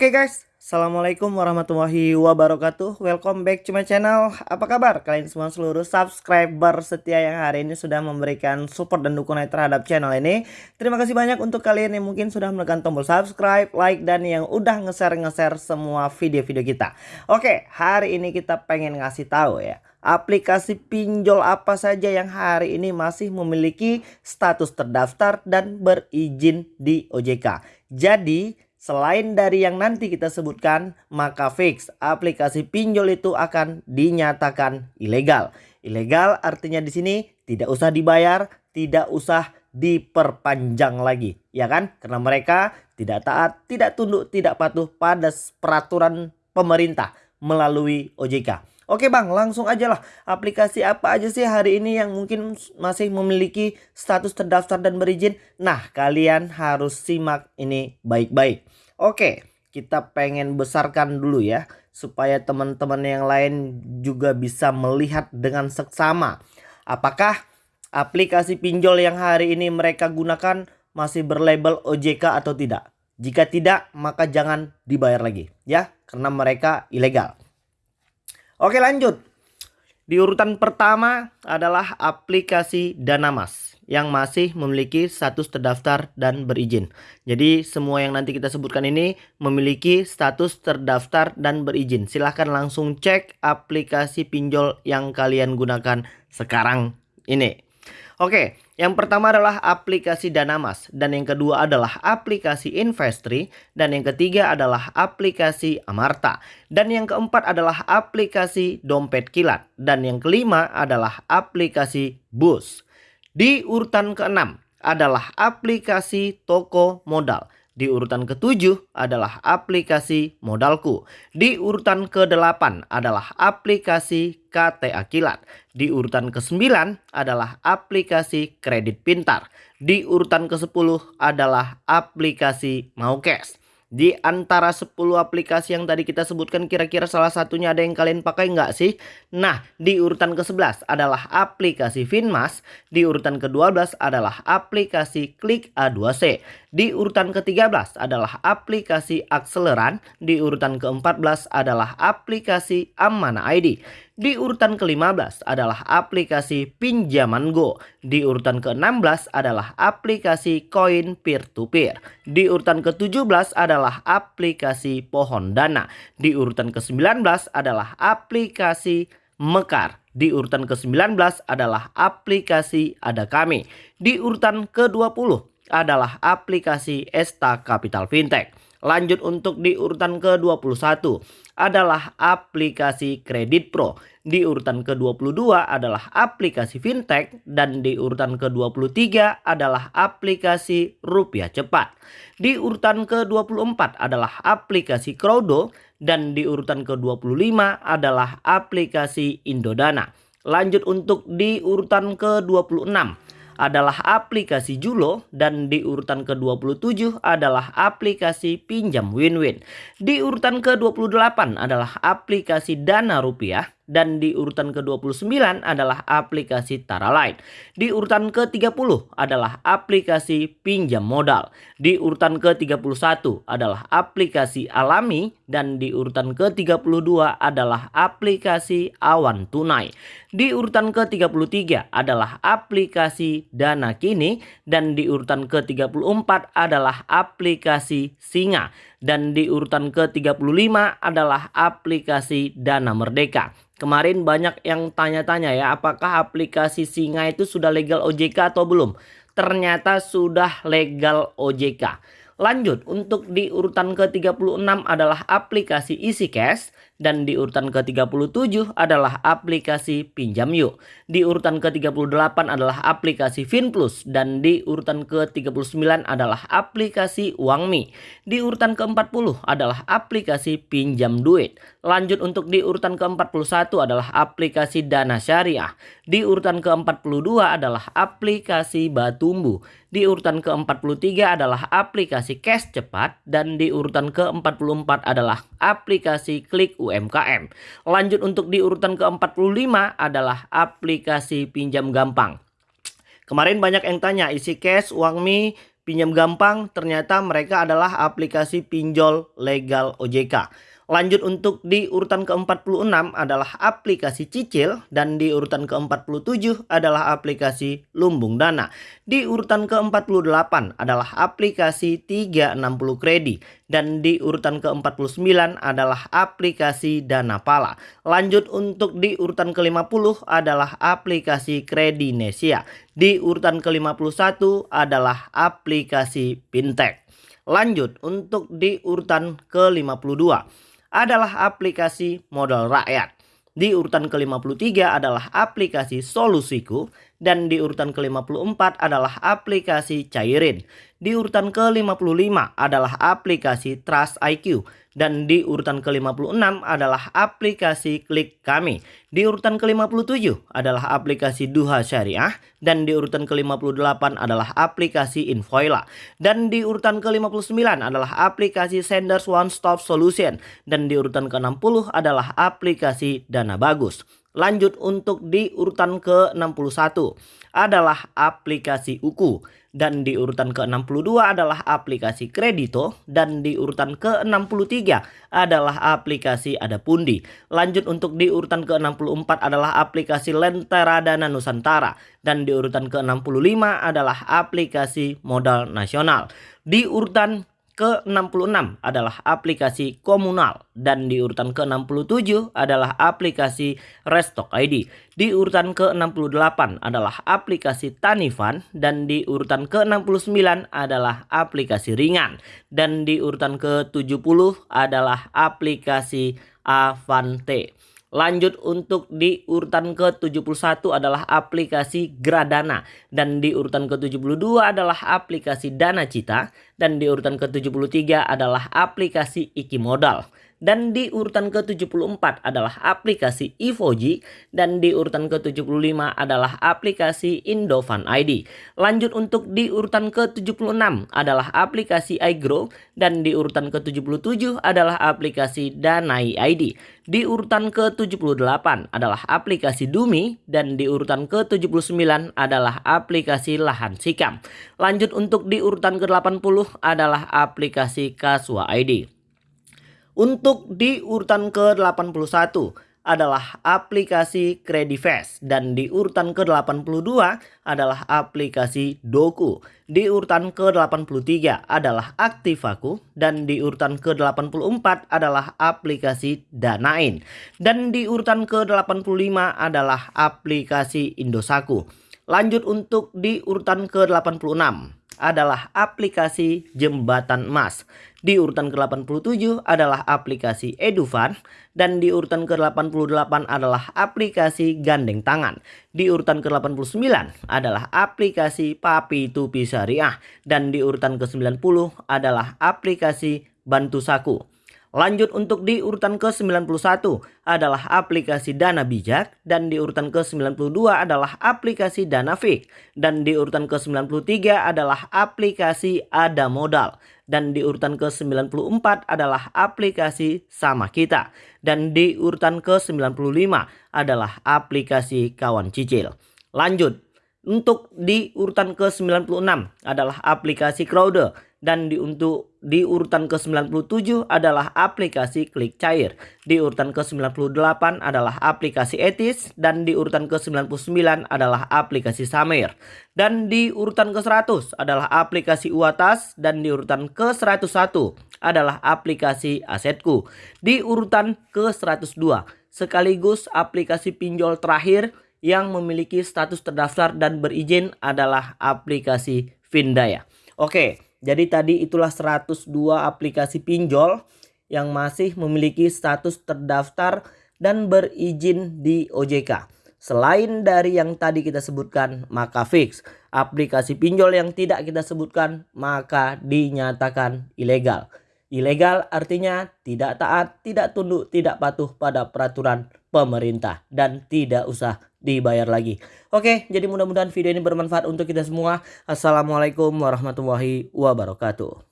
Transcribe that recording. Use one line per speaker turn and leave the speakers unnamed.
Oke okay guys, Assalamualaikum warahmatullahi wabarakatuh. Welcome back to my channel. Apa kabar? Kalian semua seluruh subscriber setia yang hari ini sudah memberikan support dan dukungan terhadap channel ini. Terima kasih banyak untuk kalian yang mungkin sudah menekan tombol subscribe, like, dan yang udah nge-share-nge-share semua video-video kita. Oke, hari ini kita pengen ngasih tahu ya aplikasi pinjol apa saja yang hari ini masih memiliki status terdaftar dan berizin di OJK. Jadi Selain dari yang nanti kita sebutkan, maka fix aplikasi pinjol itu akan dinyatakan ilegal. Ilegal artinya di sini tidak usah dibayar, tidak usah diperpanjang lagi, ya kan? Karena mereka tidak taat, tidak tunduk, tidak patuh pada peraturan pemerintah melalui OJK. Oke bang, langsung aja lah. Aplikasi apa aja sih hari ini yang mungkin masih memiliki status terdaftar dan berizin? Nah, kalian harus simak ini baik-baik. Oke, kita pengen besarkan dulu ya. Supaya teman-teman yang lain juga bisa melihat dengan seksama. Apakah aplikasi pinjol yang hari ini mereka gunakan masih berlabel OJK atau tidak? Jika tidak, maka jangan dibayar lagi ya, karena mereka ilegal. Oke lanjut. Di urutan pertama adalah aplikasi Danamas yang masih memiliki status terdaftar dan berizin. Jadi semua yang nanti kita sebutkan ini memiliki status terdaftar dan berizin. Silahkan langsung cek aplikasi pinjol yang kalian gunakan sekarang ini. Oke, yang pertama adalah aplikasi Danamas dan yang kedua adalah aplikasi Investri dan yang ketiga adalah aplikasi Amarta dan yang keempat adalah aplikasi Dompet Kilat dan yang kelima adalah aplikasi Bus. Di urutan keenam adalah aplikasi Toko Modal. Di urutan ketujuh adalah aplikasi Modalku. Di urutan ke-8 adalah aplikasi KTA Kilat. Di urutan ke-9 adalah aplikasi Kredit Pintar. Di urutan ke-10 adalah aplikasi Maukes. Di antara 10 aplikasi yang tadi kita sebutkan kira-kira salah satunya ada yang kalian pakai nggak sih? Nah, di urutan ke-11 adalah aplikasi Finmas. Di urutan ke-12 adalah aplikasi Klik A2C. Di urutan ke-13 adalah aplikasi Akseleran. Di urutan ke-14 adalah aplikasi Amana ID. Di urutan ke-15 adalah aplikasi Pinjaman Go. Di urutan ke-16 adalah aplikasi Koin Peer to Peer. Di urutan ke-17 adalah aplikasi Pohon Dana. Di urutan ke-19 adalah aplikasi Mekar. Di urutan ke-19 adalah aplikasi Ada Kami. Di urutan ke-20 adalah aplikasi Esta Capital Fintech. Lanjut untuk di urutan ke-21 adalah aplikasi Kredit Pro. Di urutan ke-22 adalah aplikasi Fintech dan di urutan ke-23 adalah aplikasi Rupiah Cepat. Di urutan ke-24 adalah aplikasi Crowdo dan di urutan ke-25 adalah aplikasi Indodana. Lanjut untuk di urutan ke-26 adalah aplikasi Julo dan di urutan ke-27 adalah aplikasi pinjam win-win. Di urutan ke-28 adalah aplikasi Dana Rupiah dan di urutan ke-29 adalah aplikasi Tara Lain. Di urutan ke-30 adalah aplikasi pinjam modal. Di urutan ke-31 adalah aplikasi Alami dan di urutan ke-32 adalah aplikasi Awan Tunai. Di urutan ke-33 adalah aplikasi Dana Kini dan di urutan ke-34 adalah aplikasi Singa dan di urutan ke-35 adalah aplikasi Dana Merdeka. Kemarin banyak yang tanya-tanya ya apakah aplikasi Singa itu sudah legal OJK atau belum? Ternyata sudah legal OJK. Lanjut untuk di urutan ke-36 adalah aplikasi Easy Cash dan di urutan ke-37 adalah aplikasi Pinjam Yuk. Di urutan ke-38 adalah aplikasi FinPlus dan di urutan ke-39 adalah aplikasi UangMi. Di urutan ke-40 adalah aplikasi Pinjam Duit. Lanjut untuk di urutan ke-41 adalah aplikasi Dana Syariah. Di urutan ke-42 adalah aplikasi Batumbu. Di urutan ke-43 adalah aplikasi cash cepat dan di urutan ke-44 adalah aplikasi klik UMKM. Lanjut untuk di urutan ke-45 adalah aplikasi pinjam gampang. Kemarin banyak yang tanya isi cash, uang mi, pinjam gampang ternyata mereka adalah aplikasi pinjol legal OJK. Lanjut untuk di urutan ke-46 adalah aplikasi cicil dan di urutan ke-47 adalah aplikasi lumbung dana. Di urutan ke-48 adalah aplikasi 360 kredit dan di urutan ke-49 adalah aplikasi dana pala. Lanjut untuk di urutan ke-50 adalah aplikasi Kredinesia. Di urutan ke-51 adalah aplikasi Fintech. Lanjut untuk di urutan ke-52 adalah aplikasi modal rakyat. Di urutan ke-53 adalah aplikasi Solusiku dan di urutan ke-54 adalah aplikasi Cairin. Di urutan ke-55 adalah aplikasi Trust IQ dan di urutan ke-56 adalah aplikasi Klik Kami. Di urutan ke-57 adalah aplikasi Duha Syariah dan di urutan ke-58 adalah aplikasi Invoila dan di urutan ke-59 adalah aplikasi Senders One Stop Solution dan di urutan ke-60 adalah aplikasi Dana Bagus. Lanjut untuk di urutan ke-61 adalah aplikasi Uku dan di urutan ke-62 adalah aplikasi Kredito dan di urutan ke-63 adalah aplikasi Adapundi. Lanjut untuk di urutan ke-64 adalah aplikasi Lentera Dana Nusantara dan di urutan ke-65 adalah aplikasi Modal Nasional. Di urutan ke-66 adalah aplikasi komunal dan di urutan ke-67 adalah aplikasi Restock ID. Di urutan ke-68 adalah aplikasi Tanifan dan di urutan ke-69 adalah aplikasi Ringan dan di urutan ke-70 adalah aplikasi Avante. Lanjut untuk di urutan ke-71 adalah aplikasi Gradana dan di urutan ke-72 adalah aplikasi Dana Cita dan di urutan ke-73 adalah aplikasi Iki Modal dan di urutan ke-74 adalah aplikasi Ivoji dan di urutan ke-75 adalah aplikasi Indofan ID. Lanjut untuk di urutan ke-76 adalah aplikasi iGrow dan di urutan ke-77 adalah aplikasi Danai ID. Di urutan ke-78 adalah aplikasi Dumi dan di urutan ke-79 adalah aplikasi Lahan Sikam. Lanjut untuk di urutan ke-80 adalah aplikasi Kaswa ID. Untuk di urutan ke-81 adalah aplikasi Credifast dan di urutan ke-82 adalah aplikasi Doku. Di urutan ke-83 adalah Aktivaku dan di urutan ke-84 adalah aplikasi Danain. Dan di urutan ke-85 adalah aplikasi Indosaku. Lanjut untuk di urutan ke-86 adalah aplikasi Jembatan Emas. Di urutan ke-87 adalah aplikasi Edufan dan di urutan ke-88 adalah aplikasi Gandeng Tangan. Di urutan ke-89 adalah aplikasi Papi Tupi Syariah dan di urutan ke-90 adalah aplikasi Bantu Saku. Lanjut untuk di urutan ke-91 adalah aplikasi Dana Bijak dan di urutan ke-92 adalah aplikasi Dana Fik dan di urutan ke-93 adalah aplikasi Ada Modal. Dan di urutan ke-94 adalah aplikasi Sama Kita. Dan di urutan ke-95 adalah aplikasi Kawan Cicil. Lanjut. Untuk di urutan ke-96 adalah aplikasi Crowder dan di untuk di urutan ke-97 adalah aplikasi Klik Cair. Di urutan ke-98 adalah aplikasi Etis dan di urutan ke-99 adalah aplikasi Samer. Dan di urutan ke-100 adalah aplikasi Uatas dan di urutan ke-101 adalah aplikasi Asetku. Di urutan ke-102 sekaligus aplikasi pinjol terakhir yang memiliki status terdaftar dan berizin adalah aplikasi Vindaya. Oke, jadi tadi itulah 102 aplikasi pinjol yang masih memiliki status terdaftar dan berizin di OJK. Selain dari yang tadi kita sebutkan, maka fix. Aplikasi pinjol yang tidak kita sebutkan, maka dinyatakan ilegal. Ilegal artinya tidak taat, tidak tunduk, tidak patuh pada peraturan pemerintah. Dan tidak usah dibayar lagi. Oke, jadi mudah-mudahan video ini bermanfaat untuk kita semua. Assalamualaikum warahmatullahi wabarakatuh.